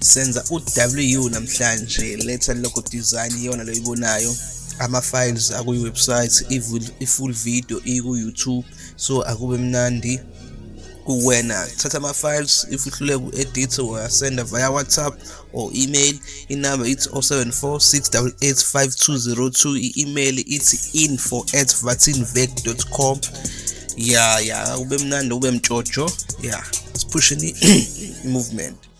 senza u-w namhlanje. Letha logo design iyona lo ibonayo. Ama-files akuyi-website i-full video iku-youtube. So akube mnandi kuwena. Thatha ama-files if uhluleka ku-edit uyasenda via whatsapp or email inamba ithi 074 688 5202 i-email ithi info at vatinvec com. Ya ya kube mnandi ube mtshotsho ya sipusheni i-movement.